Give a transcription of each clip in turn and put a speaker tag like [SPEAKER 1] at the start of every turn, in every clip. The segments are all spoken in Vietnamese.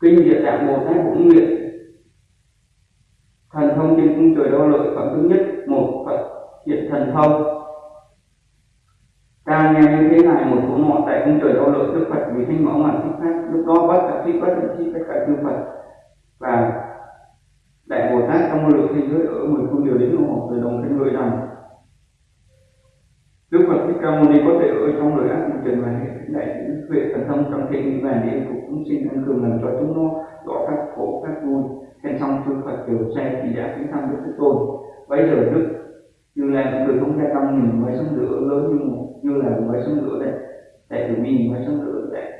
[SPEAKER 1] kinh địa tạng bồ tát cũng nguyện thần thông trên cung trời đo lợi phẩm thứ nhất, một phật hiện thần thông ta nghe như thế này, một số nọ tại cung trời đo lợi đức phật vì thanh mẫu mà thích pháp, lúc đó bắt cả thích bất thậm chí các cả chư phật và đại bồ lượng thế giới ở mười phương đều đến ủng hộ từ đồng thanh ngợi rằng, Đức Phật Thích Ca Mâu Ni có thể ở trong lời ác trần và hệ, đại chúng huệ, thần thông, trong thiện nhiên và địa phục chúng sinh tăng cường làm cho chúng nó rõ các khổ các vui. Khen xong chư Phật đều xe thì đã kính thăm Đức Thế Tôn. Bây giờ Đức như là những người không ra tâm nhìn mới sông lửa lớn như một, như là mới sông lửa đấy đại vì mình mới sông lửa đấy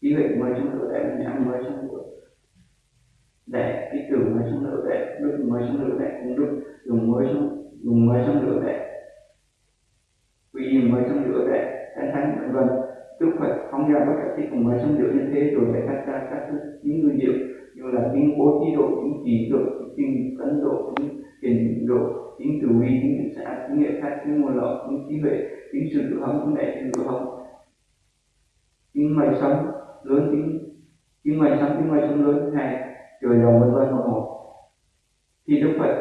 [SPEAKER 1] ý huệ mới sông lửa đấy nhãn mới sông lửa đấy xuống lửa đấy đức mới sống lửa đấy cũng đức dùng mới xuống dùng mới sống lửa đấy vì mới xuống lửa đấy thánh thánh vân vân. Đức Phật phóng ra bất cả thích cùng mới xuống lửa như thế, rồi lại cắt ra các thứ những người diệu như là những bố trí độ những chỉ độ những kinh cấn độ những tiền độ những từ vi những tự xã những nghệ khác những nguồn lợi những trí huệ những sự tự hống những đại sự tự hống những mày sống lớn những những mày sống những mày sống lớn, thứ hai, trời đồng vân vân một một thì Đức Phật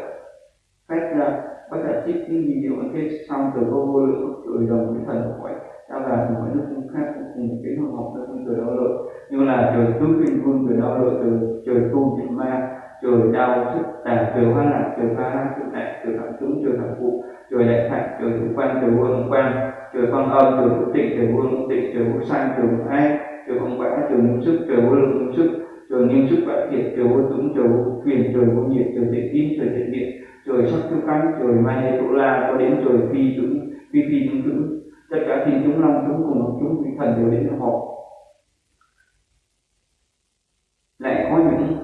[SPEAKER 1] phát ra bất cả trích những gì điều thế xong từ vô vô lượng trời đồng với thần khỏi ta là mọi nước cũng khác, cũng cùng cái hồng học trong trời đau lợi như là trời tứ kinh vương trời đau lợi từ trời tu diệt ma, trời đau sức tà trời hoa lạc trời pha lạc trời đại trời thẳng tướng trời thẳng phụ, trời đại thạch trời thủ quan trời vương quan, trời phong âm trời thủ tịnh trời vương tịnh trời vô sanh trời vô ai trời phong quả trời ngũ sức trời vô lượng ngũ sức trời nhiên sức bã thiệt trời vô tướng trời vô quyền trời vô nhiệt, trời thiện tín trời thiện điện trời sắc tiêu căn trời mai tổ la có đến trời phi tướng phi phi tướng tướng tất cả thiên chúng, long chúng, cùng chúng vị thần đều đến họp. Lại có những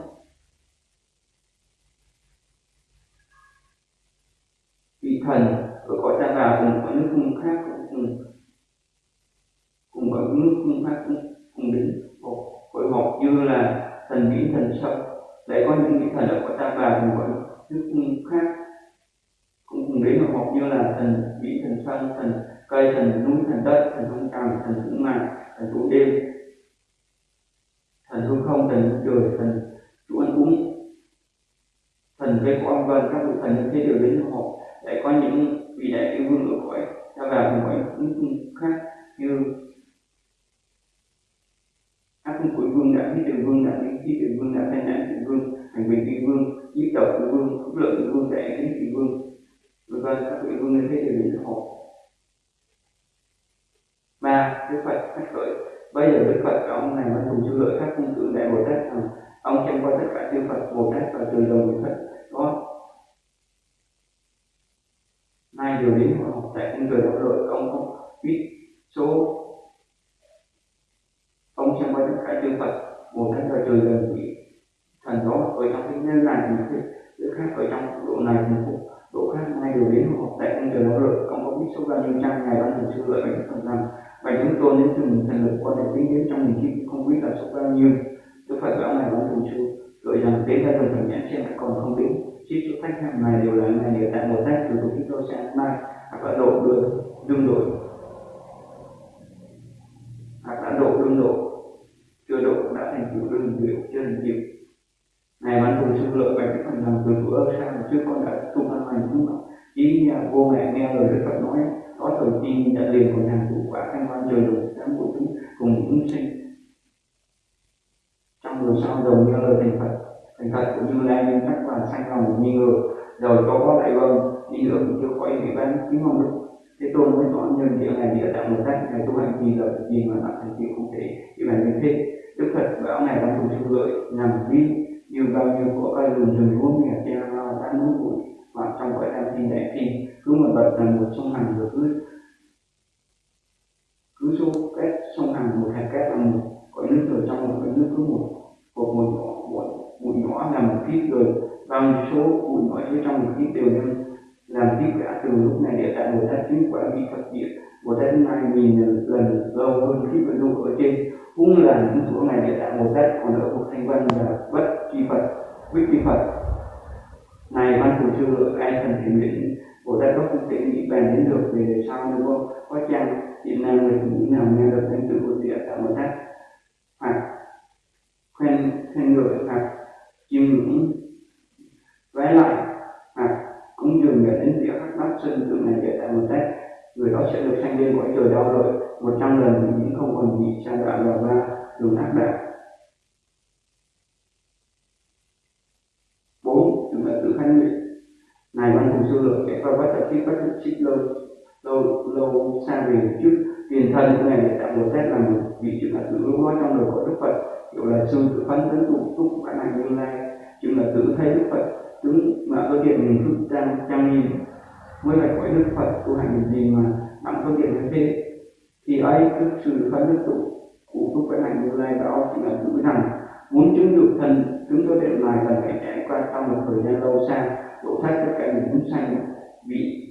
[SPEAKER 1] vị thần, ở cõi ta bà cùng có những cung khác cũng cùng cùng có những cung khác cũng, cùng đến họp hội họp như là thần biển thần sông lại có những vị thần ở của ta bà cùng với nước khác. Cũng cùng đến học như là thần biển thần sông thần cây, thần núi, thần đất, thần không cằm thần hữu mạn thần chủ đêm, thần hư không, thần trời, thần chủ ăn uống. Thần cây của ông vân, các vị thần như thế đều đến học lại có những vị đại yêu vương ở cõi ta vào cùng với những khác, như vương đã thiết đường vương, đã lý thiết đường vương, đã tai nạn đường vương, hành bình kỳ vương giết tộc kỳ vương phúc lợi kỳ vương, đại kính kỳ vương. Vân vân, các vị vương nên thế đều đến họ ba, đức phật phát khởi. Bây giờ đức phật, ông này mới cùng chư lợi các cung tượng đại bồ tát rằng, ông xem qua tất cả chư phật, bồ tát và từ đồng người phật. Đó nay vừa đến hội học tại cung trời đạo lợi ông không biết số ông xem qua tất cả chư phật một cách và trời gần vị thần đó ở trong cái nhân này một cái thứ khác ở trong độ này một độ khác nay đều đến hội học tại cung trời nó được không có biết số bao nhiêu trăm ngày ban thường sư lợi bạch thần rằng và chúng tôi đến từng thành lực có thể tính đến trong mình khi không biết là số bao nhiêu. Đức Phật bảo này ban thường sư rồi rằng đến ra phần thần nhãn xem còn không đến chỉ số khách hàng này đều là ngày đều tại một tác từ của chúng tôi sẽ mai. Hoặc là độ đưa đương đổi hoặc là độ đương đổi chưa độ đã thành tựu đương diệu chưa thành diệu ngài sư lợi bạch cái phần làm từ bữa ơ sao mà trước, con đã tu văn hành không? chỉ nhà vô mẹ nghe lời Đức Phật nói có thời tin đã liền của hàng thủ quả thanh quan trời lục sáng của chúng cùng chúng sinh. Trong đường sau đầu nghe lời thành Phật thành Phật cũng như lai nhân sắc và sanh lòng nghi ngờ rồi có có đại vâng đi nữa chưa khỏi ủy ban kính mong được. Thế tôn mới nói nhân địa này địa tạng một cách này tu hành gì là gì mà bạn thành tựu không thể chỉ là như thế phật bảo này đang cùng sự lợi nhằm vi như bao nhiêu của cây rừng rừng vốn nhà che lao tán núi bụi và trong cõi tam thiên đại thiên cứ một bậc là một sông hành được cứ cứ số cách sông hàng một hạt cát là một, cõi nước rồi trong một cõi nước cứ một một một nhỏ một bụi nhỏ là một kiếp rồi. Bao nhiêu số bụi nhỏ dưới trong một kiếp đều nên làm tiếp cả từ lúc này để tại một tát chính quả bị phật diệt một tát mai nghìn lần lâu hơn khi vận dụng ở trên cũng là những chỗ này địa tại một đất còn ở một thanh văn là bất chi phật bích chi phật này, văn thủ sư ai thần thiền định bồ tát có cũng sẽ nghĩ bàn đến được về sau nếu có có chăng hiện nay người phụ nữ nào nghe được danh tự của địa tạng một đất hoặc khen khen ngợi hoặc chiêm ngưỡng. Vái lại hoặc cũng dừng để đến việc khắc bát sinh tượng này địa tạng một đất người đó sẽ được sanh lên cõi trời đau rồi một bất tập kiếp bất thực trích lâu lâu lâu xa về trước. Tiền thân của ngài để tạo một tết là một vị trưởng là tự lúc đó trong đời của đức phật. Gọi là sư tự phấn tấn tụ túc khả năng như lai chứng là tự thấy đức phật. Tướng mà cơ tiền mình thức trang trang nghiêm mới là cõi đức phật tu hành gì mà bạn cơ tiền như thế. Thì ấy, đức sự phấn tấn tụ cụ túc khả năng như lai đó chỉ là tự rằng muốn chứng được thân, chúng cơ điện này cần phải trải qua trong một thời gian lâu xa, độ thoát tất cả những chúng sanh bị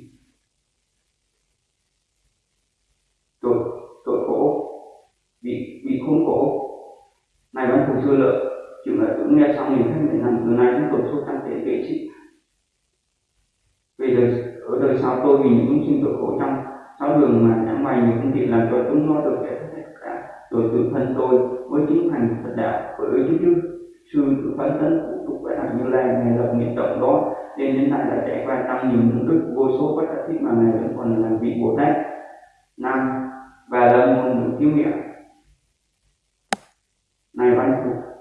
[SPEAKER 1] tội tội khổ bị bị khốn khổ này vẫn phụ chưa lợi. Chừng là cũng nghe xong mình thấy mình làm từ này chúng tôi số tăng thể vệ trích về đời ở đời sau tôi vì những chúng sinh tội khổ trong sáu đường mà chẳng may những công tiện làm cho chúng nó được giải thoát cả. Rồi tự thân tôi mới chứng thành phật đạo. Bởi chứ chứ sư tự phấn tấn phụ tục phải làm như lai ngày lập nghiệp trọng đó nên đến tại là trải qua tăng nhiều công đức vô số bất đắc thích mà ngài vẫn còn là vị bồ tát năm và là nguồn được cứu nghĩa này văn phục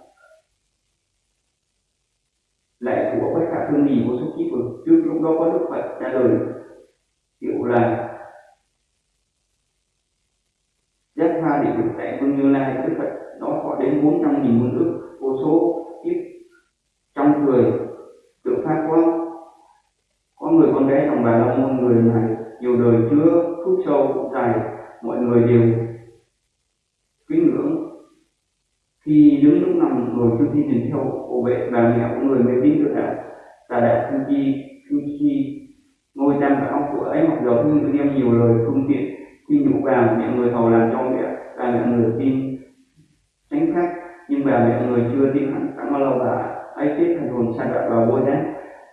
[SPEAKER 1] lại của bất khả thương nhì vô số kiếp rồi. Trước lúc đó có đức phật trả lời, kiểu là, giác hoa địa được tại vương như lai. Đức phật đó có đến bốn trăm nghìn công đức vô số kiếp trong người tự phát có có người con gái đồng bà la môn người này, nhiều đời chưa phúc sâu dài mọi người đều kính ngưỡng. Khi đứng lúc nằm ngồi trước khi nhìn theo hộ vệ bà mẹ của người mới biết được đạo tà đạo thương chi thương chi ngôi tam bảo của ấy, mặc dầu hưng đem nhiều lời phương tiện, khi nhủ bà mẹ người hầu làm cho mẹ và mẹ người tin tránh khác nhưng bà mẹ người chưa tin hẳn, chẳng bao lâu bà ấy chết thành hồn sa đoạn vào vô giác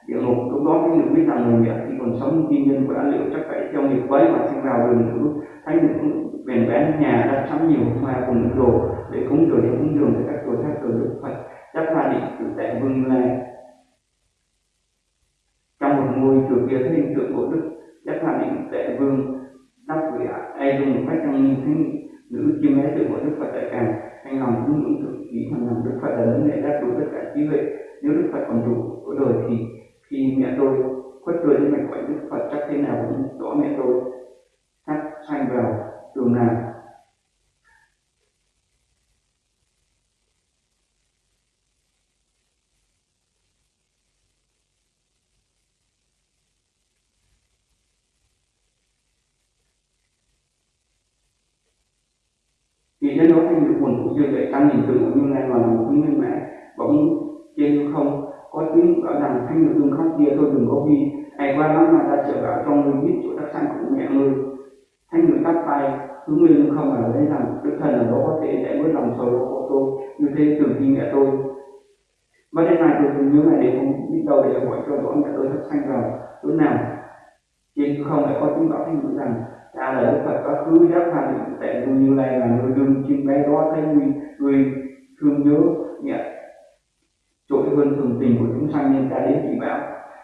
[SPEAKER 1] địa ngục lúc đó cái người biết rằng người mẹ khi còn sống tin nhân của đã liệu chắc phải theo nghiệp quấy và sinh vào đường nữ thấy những bèn bén nhà đã sắm nhiều hoa cùng những đồ để cúng dường để cúng dường để các đồ khác rồi đức phật chắc pha định tự tại vương lai. Trong một ngôi chùa kia thấy hình tượng của đức, chắc pha định tại vương đắp gửi ai dùng một cách trong nhìn thấy nữ chiêm bé tượng của đức phật tại càng anh lòng cũng những thực ý hoàn lòng đức phật là lớn lệ đáp đủ tất cả trí huệ. Nếu đức phật còn đủ của đời thì khi mẹ tôi khuất cười đến mạch gọi đức phật chắc thế nào cũng rõ mẹ tôi thắt xoay vào đường nào vì thế đó thành được quần của dương vậy tăng nhìn tưởng như ngay mà một quý nguyên mẹ bỗng trên không. Có tiếng bảo rằng thanh được đừng khóc kia tôi đừng có vì ai qua lắm mà ta trở vào trong người biết chỗ đắc sanh của mẹ ngươi. Thanh được tắt tay hướng lên không ở lấy rằng đức thần ở đó có thể giải quyết lòng sầu lo của tôi. Như thế tưởng khi mẹ tôi và đến này tôi thường nhớ ngày để không biết đâu để hỏi cho rõ mẹ tôi đắc sanh vào. Chỗ nào, trên không lại có tiếng bảo thanh được rằng ta là đức phật có cứ giác phàm tại nuôi như lai là người đương chim bay đó thấy nguy người thương nhớ nhẹ trội hơn thường tình của chúng sanh nên ta đến chỉ bảo.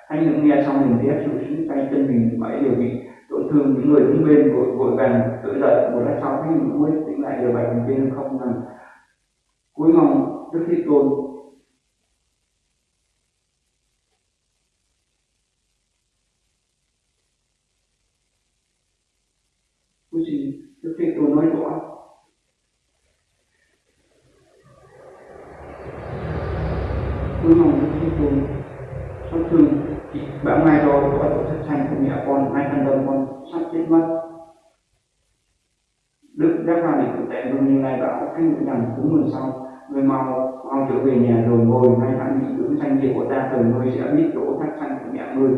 [SPEAKER 1] Hay những nghe xong mình thấy sự sinh tay chân mình mãi đều bị tổn thương những người đứng bên vội vội vàng tự dậy một lát sau thấy mình cuối tỉnh lại đều bạch mình trên không rằng cuối mong đức thế tôn quý vị đức thế tôn nói rõ. Cuối mong đức thế tôn sau thương chị bảo mai đó có tổ thất thành của mẹ con, hai thằng đồng con sắp chết mất. Đức đáp ra để tự tại luôn như này bảo cái ngữ rằng cúng mừng sau, người mau mau trở về nhà rồi ngồi, may mắn bị dưỡng thanh nghiệp của ta từ nuôi sẽ biết chỗ thất thanh của mẹ người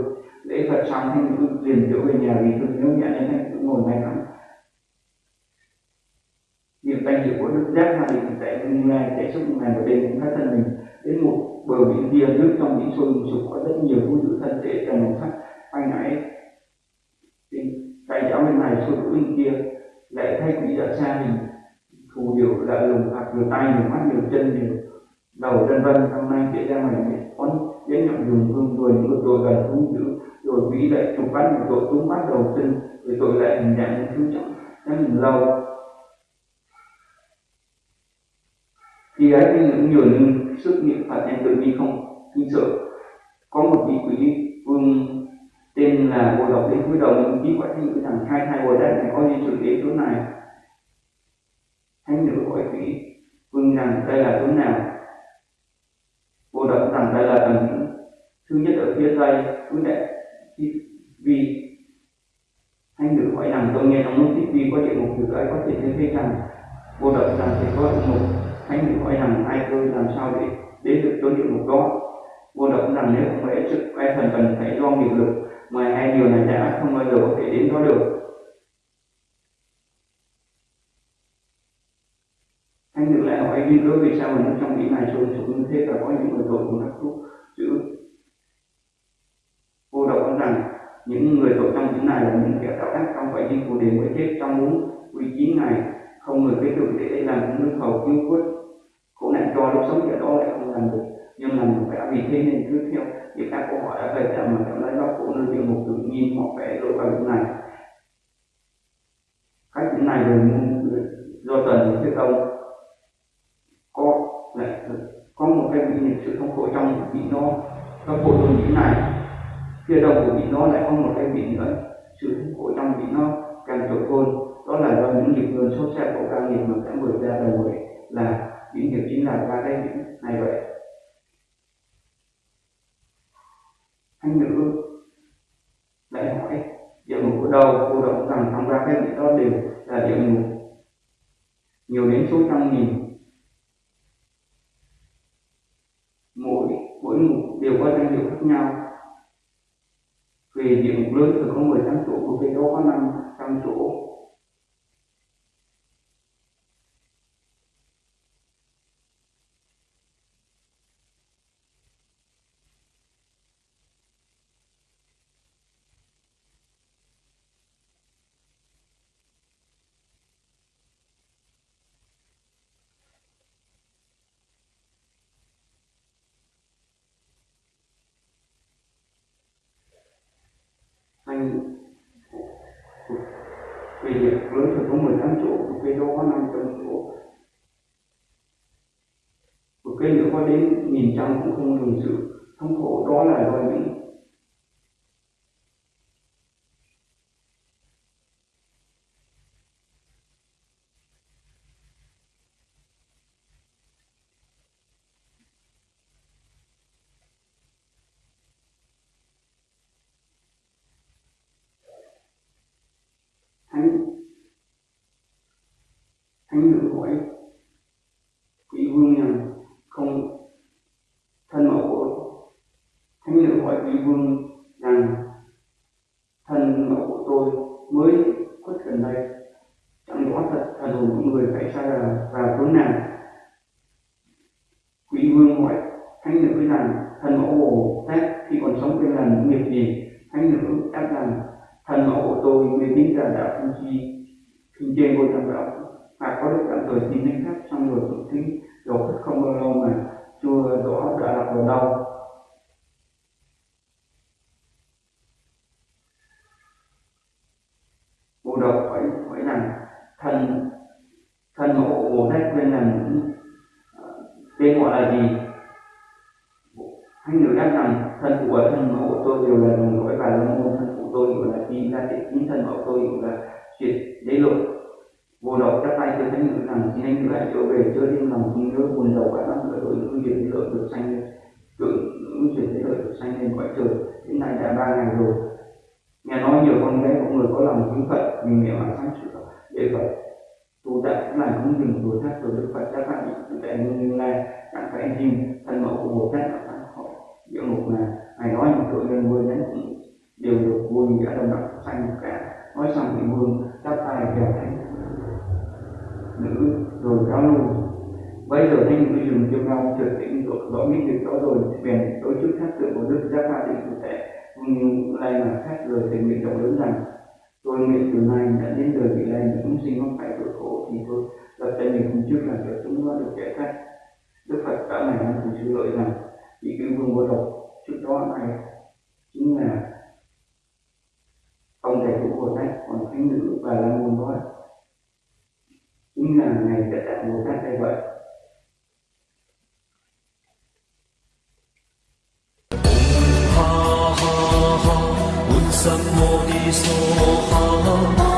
[SPEAKER 1] lễ phật xong, thanh cứ liền trở về nhà vì thương nhớ mẹ nên thanh cứ ngồi may mắn niệm danh hiệu của đức giác mà mình tại như lai sẽ xúc ngàn một đêm cũng phát thân mình. Đến một bờ biển kia nước trong biển sôi sục có rất nhiều thú dữ thân thể trong một sắc anh ấy tay cháu bên này, sôi bên kia. Lại thay quỷ đã xa mình. Thù điều là lùng hoặc nhiều tay nhiều mắt nhiều chân nhiều đầu, vân vân. Hôm nay kể ra này con, đến nhận dùng hương rồi những tội gần thú dữ. Rồi quỷ lại trục bắt một tội túng bắt đầu chân rồi tội lại hình dạng những thứ trọng rất lâu thì ấy thì những nhường sức niệm phật em tự nhiên không kinh sợ. Có một vị quý vương um, tên là bồ độc đến cuối đầu mình biết quả thiên rằng hai thai bồ đất này, có di chuyển đến chỗ này. Thánh nữ hỏi quý vương rằng đây là chỗ nào? Bồ độc rằng đây là tầng thứ nhất ở phía tây thứ đệ vì thánh nữ hỏi rằng tôi nghe trong lúc tiếp vi có địa ngục từ ấy có thể thấy rằng bồ độc rằng sẽ có một hãy mình hỏi rằng ai tôi làm sao để đến được chỗ địa ngục đó vô động rằng nếu không phải sức quay phần cần phải do nghiệp lực mà hai điều này đã không bao giờ có thể đến đó được. Anh được lại hỏi nghiên cứu vì sao mà trong ý này xuống sục như thế và có những người tội cũng đã thuốc chữ vô động rằng, những người tội trong những này là những kẻ tạo ác không phải đi phù đề mới chết trong muốn uy chín này không người biết được để làm những nước hầu cứu quốc cho lúc sống ở đó lại không làm được. Nhưng mà mình phải vì thế nên cứ theo những các câu hỏi ở về chậm mà cảm thấy nó cũng nơi địa ngục tự nhiên họ phải lội vào lúc này. Cách những này rồi do tuần thế công có lại có một cái bị sự không khổ trong bị nó nó khổ trong bị này. Phía đầu của bị nó lại có một cái bị nữa, sự không khổ trong bị nó càng trội hơn đó là do những nghiệp nguồn sốt xe của ca nghiệp mà đã vượt ra đời là những điều chính là ra đây này vậy. Anh nữ lại hỏi, địa ngục của đầu cô động rằng trong ra cái vị đó đều là địa ngục. Nhiều đến số trăm nghìn. Mỗi mỗi ngục đều có danh hiệu khác nhau. Vì địa ngục lớn từ có 18 chỗ của cái đó có 500 chỗ anh về việc lớn thì có 18 chỗ một cây đó có 500 chỗ một cây nữa có đến nghìn trăm cũng không dùng sự, thống khổ, đó là do những thánh thánh nữ hỏi quỷ vương rằng không thân mẫu của thánh nữ hỏi quỷ vương rằng thân mẫu của tôi mới khuất gần đây chẳng rõ thật thần hồn của người phải sai là vào chốn nào quỷ vương hỏi thánh nữ rằng thần mẫu bồ tát khi còn sống bên làm nghiệp gì? Thánh nữ đáp rằng thần mẫu của tôi mê tín là đạo phương chi kinh trên ngôi tam đạo. Và có đức tạm thời xin đến khác trong người tự thính rồi không bao lâu mà chưa rõ đã lạc vào đâu. Bộ độc hỏi hỏi rằng thần thần mẫu của bồ tát quên rằng ờ, tên gọi là gì? Hai người đáp rằng thân của thân mẫu của tôi đều là đồng lỗi và lâm môn thân của tôi đều là chi ra thể chính thân mẫu tôi đều là chuyện đế lộ. Vô đầu các tay cho thấy nữ rằng xin anh lại trở về chưa đêm lòng thương nhớ, buồn đầu cả năm người đội nữ chuyện lợi được sanh lên. Tưởng nữ chuyện thế lợi được sanh lên cõi trời, đến nay đã ba ngày rồi. Nghe nói nhiều con bé của người có lòng kính phật vì mẹ mà sáng sửa để phật tu tập cũng là cũng dừng đối thắt rồi đức phật. Các bạn tại như lai các phải hình thân mẫu của bồ tát địa ngục là ngày nói một tội nhân vui đến cũng đều được vui nghĩa đồng đọc xanh cả nói vương chắp tay kèo thánh. Nữ, rồi cáo lui bây giờ thanh quy dừng cho nhau trực tĩnh được rõ biết việc đó rồi, bèn tổ chức khác tượng của đức giác ba định cụ thể nhưng lại mà khác lời thì nguyện rộng lớn rằng tôi nguyện từ nay đã đến đời vị lai chúng sinh không phải tội khổ thì tôi lập tay mình không trước làm cho chúng nó được giải thoát đức phật đã này năm cùng sư lợi rằng, vị cứu vương vô độc, trước đó này chính là ông thầy của bồ cái nữ và la môn nói chính là ngày đã cả bồ tát đây vậy
[SPEAKER 2] Ha ha ha, Buddha Bodhisattva.